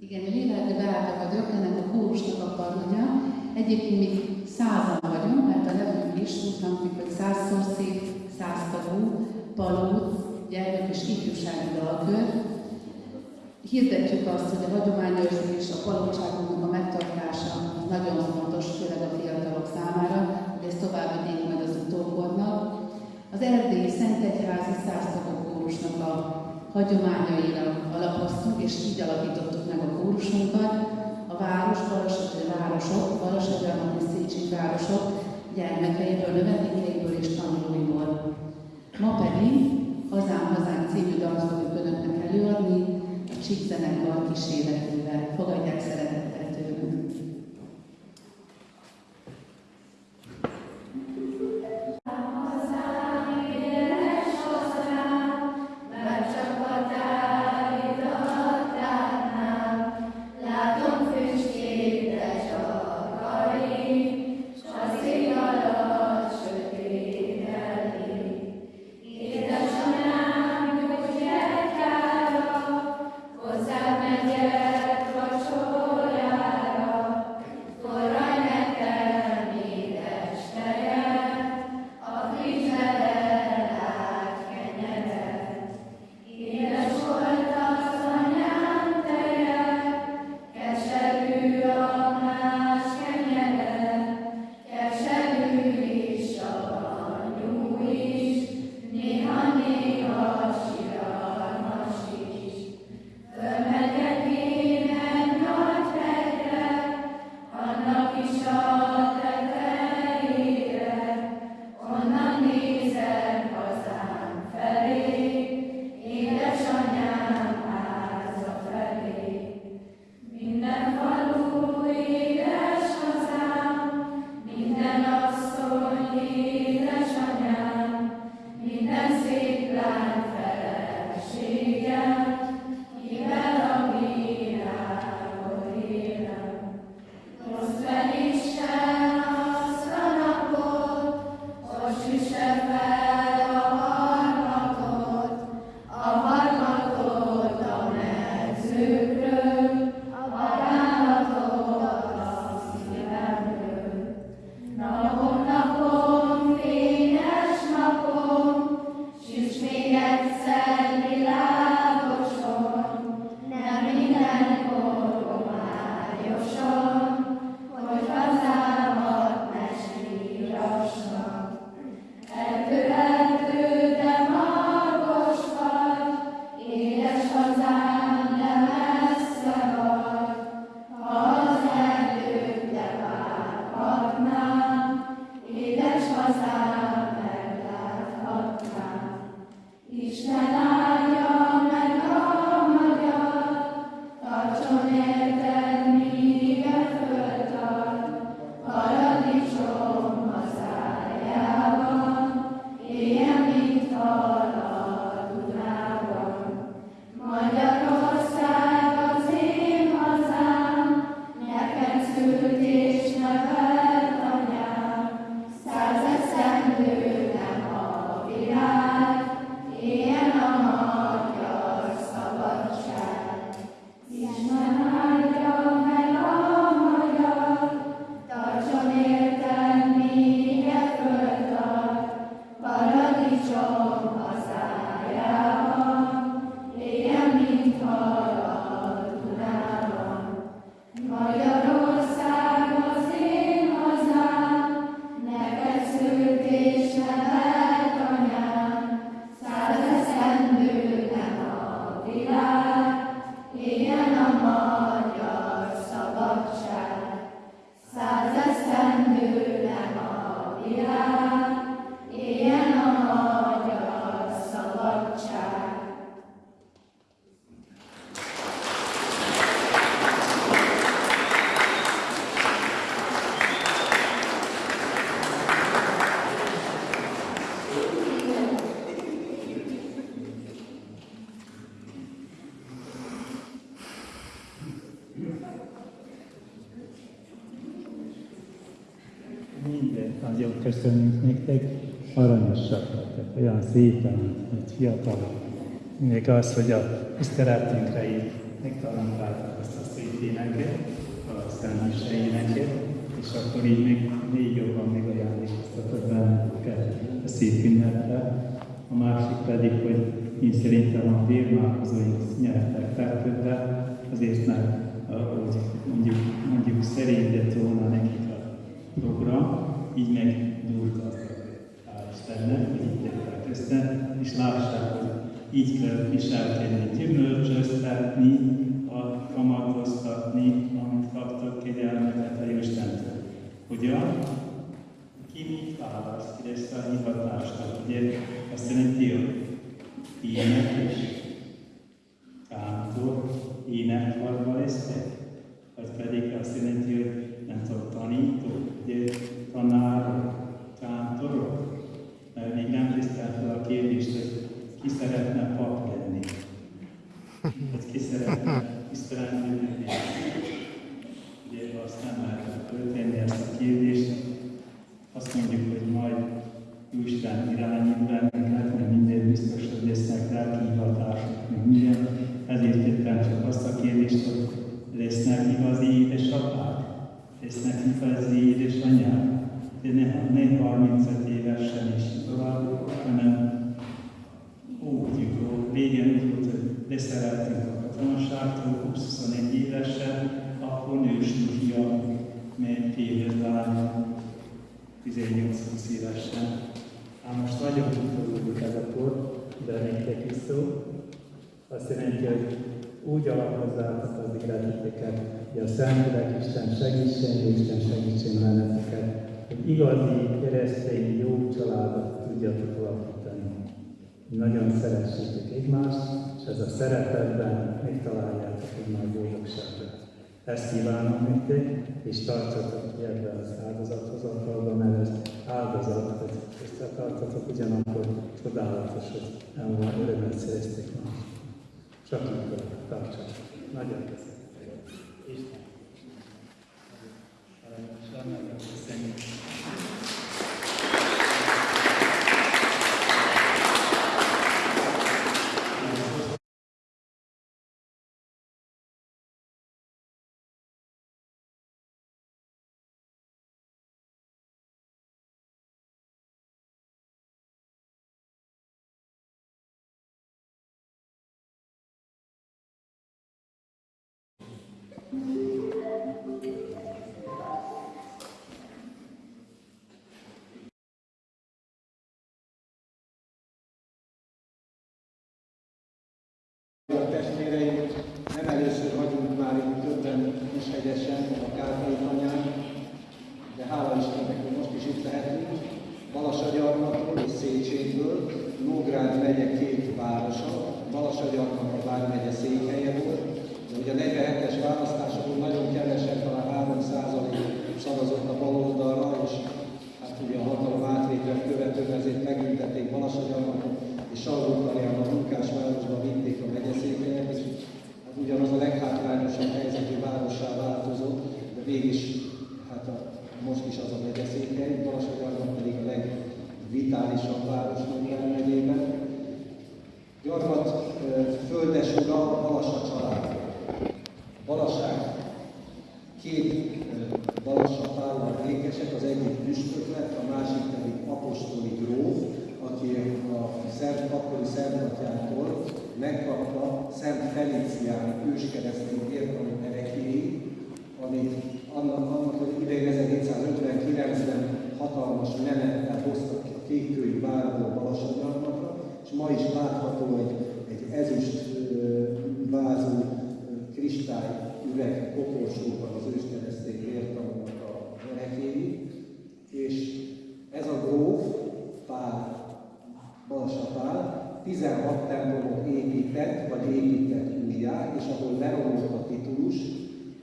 Igen, én Véleldi Beáta vagyok, ennek a kórusnak a karnagya. Egyébként még százan vagyunk, mert a nevünk is úgy hangzik, hogy százszor szép, száztagú, palóc, gyermek és ifjúsági dalkör. Hirdetjük azt, hogy a hagyományőrzés, a palocságunknak a megtartása nagyon fontos, főleg a fiatalok számára, hogy ezt tovább vigyék majd az utókornak. Az erdélyi Szentegyházi Száztagú kórusnak a hagyományaira alapoztunk, és így alakítottuk meg a kórusunkat. A város, Balassatai városok, Balassatai és Széchenyi városok gyermekeiből, növendékeiből és tanulóiból. Ma pedig Hazám Hazám című dalt fogjuk Önöknek előadni, a Csík zenekar kíséretével. Fogadják szeretettel köszönjük nektek, aranyosak lettek, olyan szépen, mint fiatalok. Még az, hogy a tiszteletünkre így megtalálták azt a szép éneket, a Szent éneket, és akkor így még, még jobban még ajándékoztatok bennünket a szép ünnepre. A másik pedig, hogy én szerintem a vérmálkozóink nyertek fertőbe, azért mert ahogy mondjuk, mondjuk szerényedett volna nekik a program, így meg durgaztak. Hál' Istennek, hogy így tettek össze, és lássák, hogy így kell viselkedni, gyümölcsöztetni, a kamatoztatni, amit kaptak kegyelmetet a Jóistentől. Hogyan? Ki mit választ, ki lesz a hivatásnak? Ugye azt jelenti, hogy énekes, kántor, énekkarba lesztek? Vagy pedig azt jelenti, hogy nem tudom, tanítók, ugye tanárok, kántorok? Mert még nem tisztelt fel a kérdést, hogy ki szeretne pap lenni? Vagy ki szeretne tisztelni lenni? Ugye azt nem lehet föltenni ezt a kérdést. Azt mondjuk, hogy majd Isten irányít bennünket, mert minden biztos, hogy lesznek lelki hivatások, meg minden. Ezért tettem csak azt a kérdést, hogy lesznek igazi édesapák, lesznek igazi édesanyák, de ne, ne 35 évesen is tovább, hanem úgy jutó, régen úgy volt, hogy leszereltünk a katonaságtól, 21 évesen, akkor nősül fiam, mert fél lánya, 18-20 évesen. Ám most nagyon tudjuk ez a kor, de nektek is szó. Azt jelenti, hogy úgy alapozzátok az életeteket, hogy a Szentlélek Isten segítsen, Isten segítsen benneteket, hogy igazi, keresztény, jó családot tudjatok alapítani. Nagyon szeressétek egymást, és ez a szeretetben megtaláljátok egymás boldogságát. Ezt kívánom nektek, és tartsatok ki ebbe az áldozathozatalba, mert ez áldozat, hogy összetartatok, ugyanakkor csodálatos, hogy örömet szereztek ma. Csak így tartsatok. Nagyon testvéreim, nem először vagyunk már itt többen Kishegyesen, a Kárpai tanyán, de hála hogy most is itt lehetünk. Balasagyarmatról és Széchenyből, Nógrád megye két városa, Balasagyarmat a vármegye székhelye volt, de ugye a 47-es választásokon nagyon kevesen, talán 3 szavazott a baloldalra, és hát ugye a hatalom átvételt követően ezért megbüntették Balasagyarmatot, és Salgótarján a munkásvárosba vitték a megyeszékhelyet, és hát ugyanaz a leghátrányosabb helyzetű várossá változott, de mégis hát a, most is az a megyeszékhely, Balasagyarmat pedig a legvitálisabb város Nógrád megyében. Gyarmat földes ura Balassa család. Balasság két Balassa Pállal ékesek, az egyik püspök lett, a másik pedig apostoli gróf, aki a Szent, akkori Szentatyától megkapta Szent Felicián őskeresztény értelmi erekéi, amit annak, annak hogy idején 1759-ben hatalmas menettel hoztak ki a kékkői várból Balasagyarmatra, és ma is látható egy, egy ezüst vázú kristály üveg koporsóban az őskeresztény vértanúnak a erekéi, és ez a gróf, Pál, Balassa Pál, 16 templomot épített, vagy épített újjá, és ahol leromlott a titulus,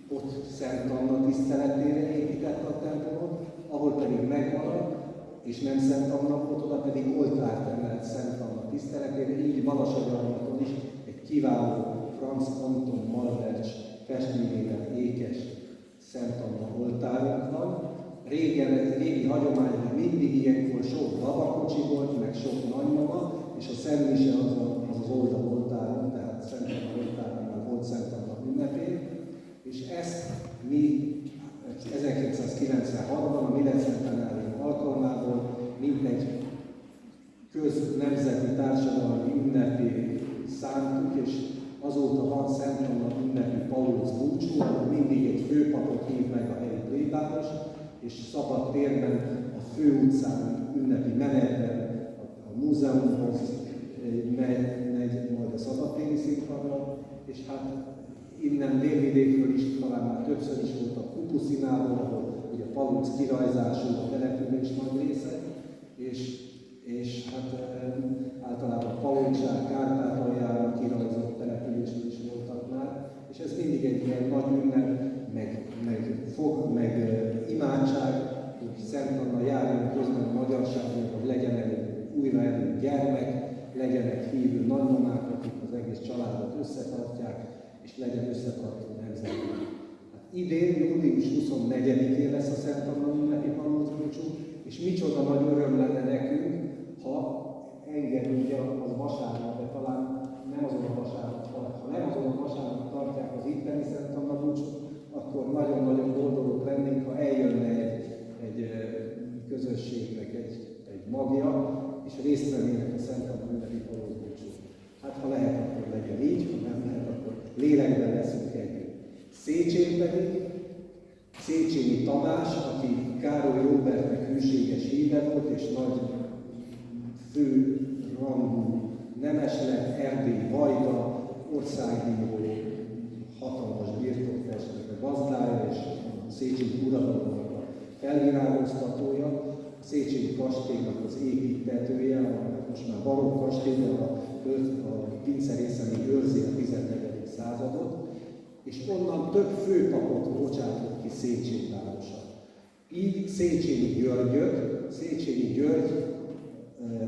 ott Szent Anna tiszteletére építette a templomot, ahol pedig megmaradt, és nem Szent Anna volt, oda pedig oltárt emelt Szent Anna tiszteletére, így Balasagyarmaton is egy kiváló Franz Anton Malvercs festményében ékes Szent Anna oltárunk van. Régen, ez régi hagyomány, hogy mindig ilyenkor sok babakocsi volt, meg sok nagymama, és a Szentmise az, a, az az oldal oltáron, tehát Szent Anna oltáron, volt Szent Anna ünnepén. És ezt mi 1996-ban a Miles Centenárium alkalmából mintegy köznemzeti társadalmi ünnepi szántuk, és azóta van Szent Anna ünnepi Paulus búcsú, ahol mindig egy főpapot hív meg a helyi plébános, és szabad térben a főutcán ünnepi menetben a, a múzeumhoz megy, megy majd a szabadtéri színpadra, és hát innen délvidékről is talán már többször is volt a Kupuszinából, ahol ugye Paluc kirajzású a település nagy része, és, és hát általában Palucsák, Kárpátaljára kirajzott településről is voltak már, és ez mindig egy ilyen nagy ünnep, meg, meg fog, meg imádság, hogy Szent Anna járjon közben a magyarságnak, hogy legyen elég újra elég gyermek, legyenek hívő nagymamák, akik az egész családot összetartják, és legyen összetartó nemzet. Hát idén, július 24-én lesz a Szent ünnepi búcsú, és micsoda nagy öröm lenne nekünk, ha engedünk, ugye az vasárnap, de talán nem azon a vasárnap, ha nem azon a vasárnap tartják az itteni Szent Anna búcsút, akkor nagyon-nagyon boldogok lennénk, ha eljönne egy, egy közösségnek egy, egy magja, és részt vennének a Szent Anna ünnepi búcsú. Hát ha lehet, akkor legyen így, ha nem lehet, akkor lélekben leszünk együtt. Szécsén pedig Széchenyi Tamás, aki Károly Róbertnek hűséges híve volt, és nagy fő rangú nemes lett, Erdély Vajda, országbíró, hatalmas birtoktestnek a gazdája, és Széchenyi uradalomnak a felvirágoztatója, Széchenyi kastélynak az építetője, a most már barokk kastély, de a, a pincerészeni őrzi a 14. századot, és onnan több főpapot bocsátott ki Széchenyi városa. Így Széchenyi Györgyöt, Széchenyi György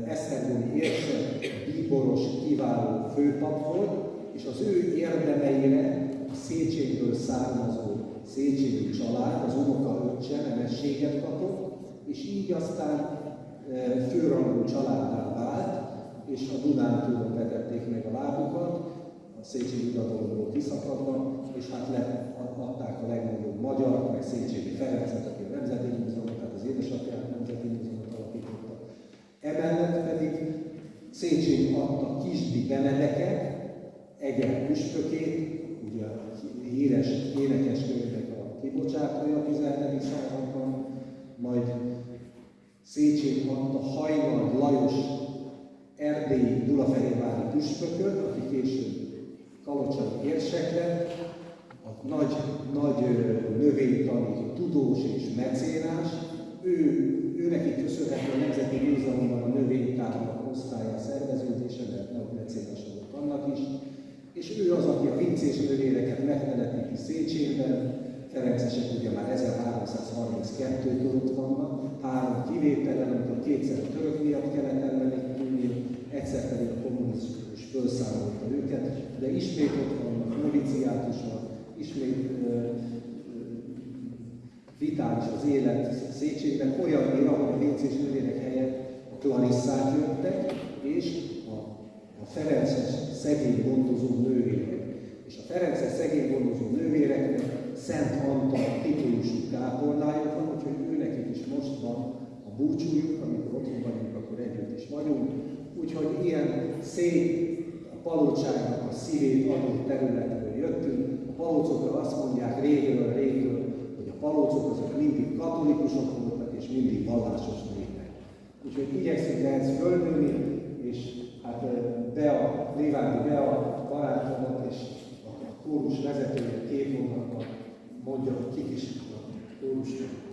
Esztergomi érsek, bíboros, kiváló főpap volt, és az ő érdemeire a Széchenyből származó Széchenyi család, az unoka öccse nemességet kapott, és így aztán főrangú családdá vált, és a Dunántúlon vetették meg a lábukat, a Széchenyi uradalomból kiszakadva, és hát adták a legnagyobb magyar, meg Széchenyi Ferencet, aki a Nemzeti Múzeumot, tehát az édesapját Nemzeti Múzeumot alapította. Emellett pedig Széchenyi adta Kisdi Benedeket, Eger püspökét, ugye a híres énekeskönyvek a kibocsátója a 14. Széchenyi adta Hajnald Lajos erdélyi Gyulafehérvári püspököt, aki később kalocsai érsek lett, a nagy, nagy növénytani tudós és mecénás, ő, ő neki köszönhető a Nemzeti Múzeumban a növénytárnak osztálya szerveződése, mert nagy mecénás volt annak is, és ő az, aki a vincés növényeket megtelepíti Széchenben, Ferencesek ugye már 1332-től ott vannak, három kivételen, amikor kétszer a török miatt kellett elmenekülni, egyszer pedig a kommunizmus felszámolta őket, de ismét ott vannak, noviciátus van, ismét vitális az élet Széchenyiben, olyannyira, hogy a vincés növények helyett a klarisszák jöttek, és a, a Ferences szegény gondozó nővérek. És a Ferences szegény gondozó nővéreknek Szent Antal titulusú kápolnájuk van, úgyhogy őnek is most van a búcsújuk, amikor otthon vagyunk, akkor együtt is vagyunk. Úgyhogy ilyen szép a palocságnak a szívét adó területről jöttünk. A palocokra azt mondják régről, régről, hogy a palocok azok mindig katolikusok voltak, és mindig vallásos népek. Úgyhogy igyekszünk ehhez fölnőni, és hát Bea, Lévándi Bea barátomat és a kórus vezetője két hónapban mondja, hogy kik is kórusnak